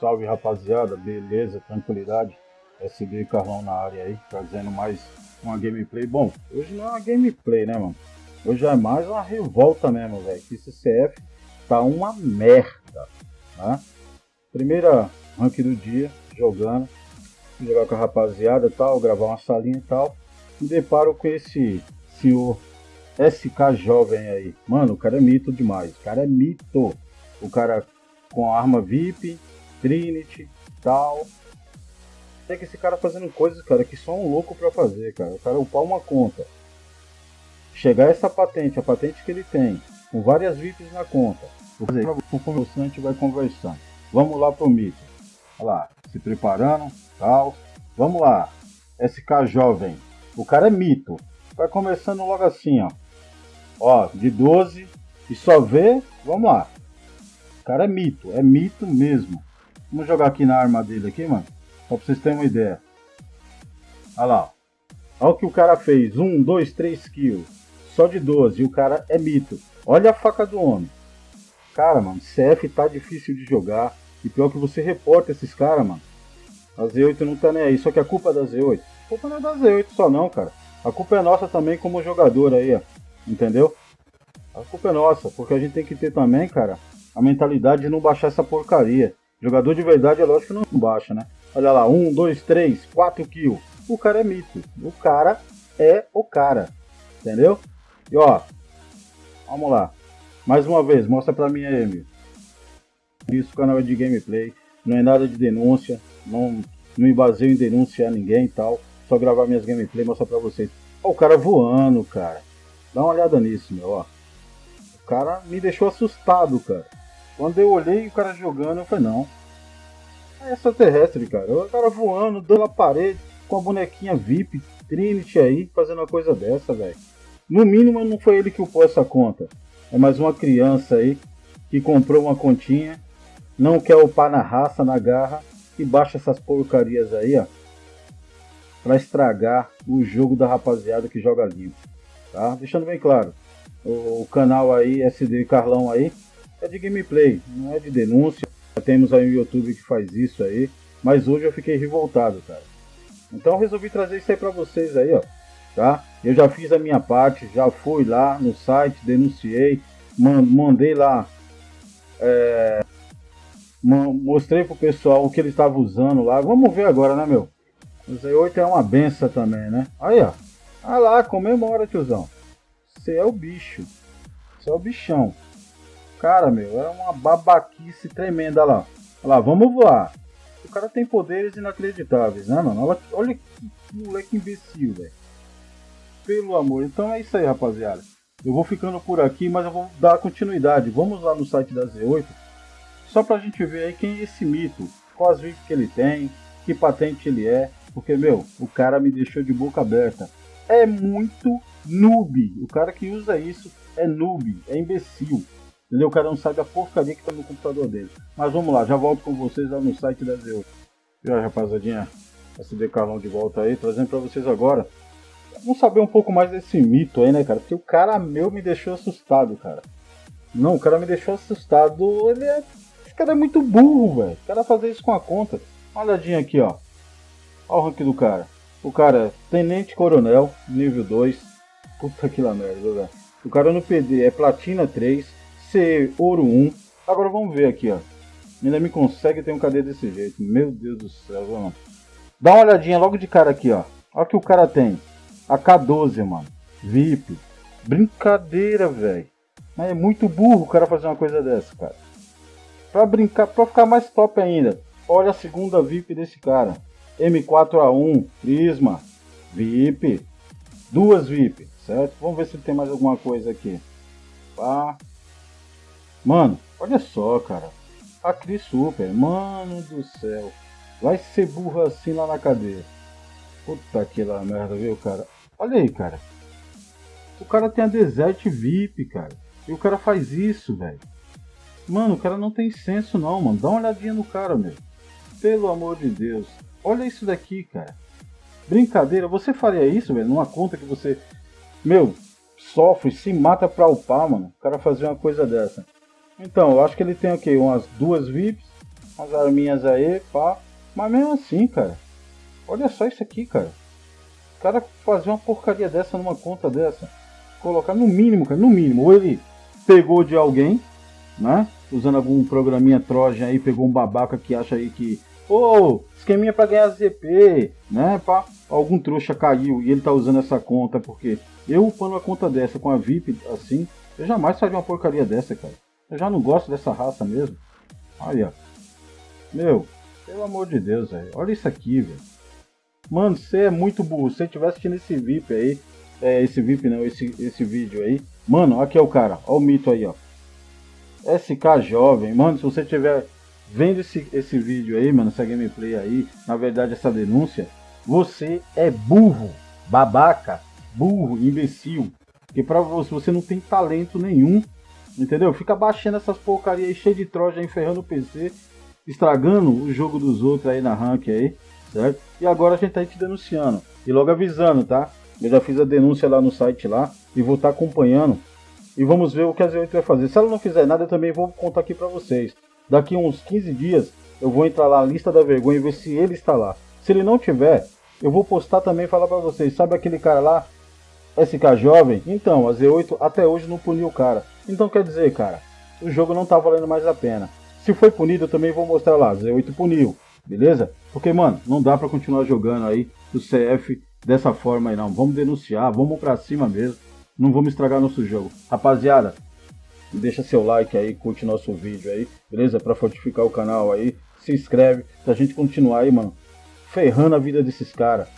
Salve rapaziada, beleza, tranquilidade. SB Carlão na área aí, trazendo mais uma gameplay. Bom, hoje não é uma gameplay, né, mano? Hoje é mais uma revolta mesmo, velho. Que esse CF tá uma merda, né? Primeira rank do dia, jogando. Jogar com a rapaziada e tal, gravar uma salinha e tal. Me deparo com esse senhor SK jovem aí. Mano, o cara é mito demais. O cara é mito. O cara com arma VIP, Trinity, tal. Tem que esse cara fazendo coisas, cara, que só um louco pra fazer, cara. O cara upar uma conta. Chegar essa patente, a patente que ele tem, com várias VIPs na conta. O gente vai conversando. Vamos lá pro mito. Olha lá, se preparando, tal. Vamos lá. SK jovem. O cara é mito. Vai começando logo assim, ó. Ó, de 12 e só vê, vamos lá. O cara é mito, é mito mesmo. Vamos jogar aqui na arma dele aqui, mano. Só pra vocês terem uma ideia. Olha lá. Olha o que o cara fez. 1, 2, 3 kills. Só de 12. E o cara é mito. Olha a faca do homem. Cara, mano, CF tá difícil de jogar. E pior que você reporta esses caras, mano. A Z8 não tá nem aí. Só que a culpa é da Z8. A culpa não é da Z8 só não, cara. A culpa é nossa também como jogador aí, ó. Entendeu? A culpa é nossa, porque a gente tem que ter também, cara, a mentalidade de não baixar essa porcaria. Jogador de verdade é lógico que não baixa, né? Olha lá, um, dois, três, quatro kills. O cara é mito. O cara é o cara. Entendeu? E ó, vamos lá. Mais uma vez, mostra pra mim aí, meu. Isso, o canal é de gameplay. Não é nada de denúncia. Não, não me baseio em denunciar ninguém e tal. Só gravar minhas gameplays e mostrar pra vocês. Ó, o cara voando, cara. Dá uma olhada nisso, meu, ó. O cara me deixou assustado, cara. Quando eu olhei o cara jogando, eu falei, não. É extraterrestre, cara. O cara voando, dando a parede, com a bonequinha VIP, Trinity aí, fazendo uma coisa dessa, velho. No mínimo não foi ele que upou essa conta. É mais uma criança aí que comprou uma continha, não quer upar na raça, na garra, e baixa essas porcarias aí, ó. Pra estragar o jogo da rapaziada que joga limpo tá? Deixando bem claro, o canal aí, SD Carlão aí, é de gameplay, não é de denúncia. Temos aí um YouTube que faz isso aí, mas hoje eu fiquei revoltado, cara. Então resolvi trazer isso aí pra vocês aí, ó, tá? Eu já fiz a minha parte, já fui lá no site, denunciei, mandei lá, é, mostrei pro pessoal o que ele estava usando lá. Vamos ver agora, né, meu? O Z8 é uma benção também, né? Aí, ó. Ah lá, comemora, tiozão. Você é o bicho. Você é o bichão. Cara, meu, é uma babaquice tremenda lá. Olha lá, vamos voar. O cara tem poderes inacreditáveis, né, mano? Olha, olha que moleque imbecil, velho. Pelo amor. Então é isso aí, rapaziada. Eu vou ficando por aqui, mas eu vou dar continuidade. Vamos lá no site da Z8. Só pra gente ver aí quem é esse mito. Quais vídeos que ele tem. Que patente ele é. Porque, meu, o cara me deixou de boca aberta é muito noob. O cara que usa isso é noob, é imbecil. Entendeu? O cara não sabe a porcaria que tá no computador dele. Mas vamos lá, já volto com vocês lá no site da Zeu. E aí, rapaziadinha, SD Carlão de volta aí, trazendo pra vocês agora. Vamos saber um pouco mais desse mito aí, né, cara? Porque o cara meu me deixou assustado, cara. Não, o cara me deixou assustado. Ele é. Esse cara é muito burro, velho. O cara fazer isso com a conta. Uma olhadinha aqui, ó. Olha o rank do cara. O cara, Tenente Coronel, nível 2. Puta que lá merda, velho. O cara no PD é Platina 3, C Ouro 1. Agora vamos ver aqui, ó. Ainda me consegue ter um KD desse jeito. Meu Deus do céu, mano. Dá uma olhadinha logo de cara aqui, ó. Olha o que o cara tem. A K12, mano. VIP. Brincadeira, velho. É muito burro o cara fazer uma coisa dessa, cara. Pra brincar, pra ficar mais top ainda. Olha a segunda VIP desse cara. M4A1, Prisma, VIP, duas VIP, certo? Vamos ver se tem mais alguma coisa aqui. Pá. Mano, olha só, cara. A Cris Super, mano do céu. Vai ser burro assim lá na cadeia. Puta que lá merda, viu, cara? Olha aí, cara. O cara tem a Desert VIP, cara. E o cara faz isso, velho. Mano, o cara não tem senso não, mano. Dá uma olhadinha no cara, meu. Pelo amor de Deus. Olha isso daqui, cara. Brincadeira, você faria isso, velho? Numa conta que você, meu, sofre, se mata pra upar, mano. O cara fazer uma coisa dessa. Então, eu acho que ele tem aqui umas duas VIPs, Umas arminhas aí, pá. Mas mesmo assim, cara. Olha só isso aqui, cara. O cara fazer uma porcaria dessa numa conta dessa. Colocar no mínimo, cara, no mínimo. Ou ele pegou de alguém, né? Usando algum programinha Trojan aí, pegou um babaca que acha aí que. Ô, oh, esqueminha pra ganhar ZP, né? Pá, algum trouxa caiu e ele tá usando essa conta porque eu upando uma conta dessa com a VIP assim, eu jamais faria uma porcaria dessa, cara. Eu já não gosto dessa raça mesmo. Olha. Meu, pelo amor de Deus, velho. Olha isso aqui, velho. Mano, você é muito burro. Se você estiver assistindo esse VIP aí, é, esse VIP não, esse, esse vídeo aí. Mano, aqui é o cara. Olha o mito aí, ó. SK Jovem. Mano, se você estiver vendo esse, esse vídeo aí, mano, essa gameplay aí, na verdade essa denúncia, você é burro, babaca, burro, imbecil. Porque pra você, você não tem talento nenhum, entendeu? Fica baixando essas porcarias aí, cheio de troja, enferrando o PC, estragando o jogo dos outros aí na rank aí, certo? E agora a gente tá aí te denunciando. E logo avisando, tá? Eu já fiz a denúncia lá no site lá e vou estar tá acompanhando. E vamos ver o que a Z8 vai fazer. Se ela não fizer nada, eu também vou contar aqui pra vocês. Daqui uns 15 dias eu vou entrar lá na lista da vergonha e ver se ele está lá. Se ele não tiver, eu vou postar também e falar para vocês. Sabe aquele cara lá, SK Jovem? Então, a Z8 até hoje não puniu o cara. Então quer dizer, cara, o jogo não tá valendo mais a pena. Se foi punido, eu também vou mostrar lá. Z8 puniu, beleza? Porque, mano, não dá para continuar jogando aí o CF dessa forma aí não. Vamos denunciar, vamos pra cima mesmo. Não vamos estragar nosso jogo. Rapaziada, deixa seu like aí, curte nosso vídeo aí, beleza? Para fortificar o canal aí, se inscreve pra gente continuar aí, mano, ferrando a vida desses caras,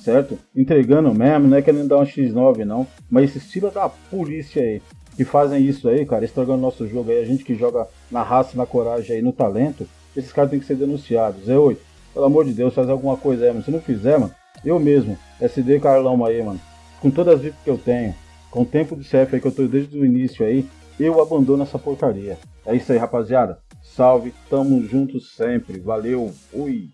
certo? Entregando mesmo, não é querendo dar um X9 não, mas esse estilo da polícia aí, que fazem isso aí, cara, estragando nosso jogo aí, a gente que joga na raça, na coragem aí, no talento, esses caras têm que ser denunciados. É oi, pelo amor de Deus, faz alguma coisa aí, mano. Se não fizer, mano, eu mesmo, SD Carlão aí, mano, com todas as VIPs que eu tenho, com o tempo de CF aí que eu tô desde o início aí, eu abandono essa porcaria. É isso aí, rapaziada. Salve, tamo juntos sempre. Valeu, fui.